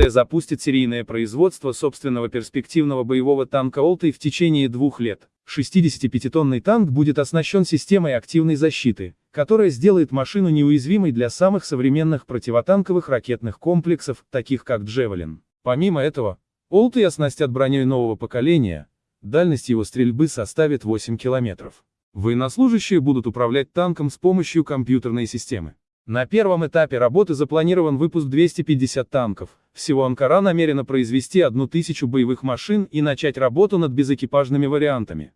Франция запустит серийное производство собственного перспективного боевого танка Олтой в течение двух лет. 65-тонный танк будет оснащен системой активной защиты, которая сделает машину неуязвимой для самых современных противотанковых ракетных комплексов, таких как Джевелин. Помимо этого, Олты оснастят броней нового поколения, дальность его стрельбы составит 8 километров. Военнослужащие будут управлять танком с помощью компьютерной системы. На первом этапе работы запланирован выпуск 250 танков. Всего Анкара намерена произвести 1000 боевых машин и начать работу над безэкипажными вариантами.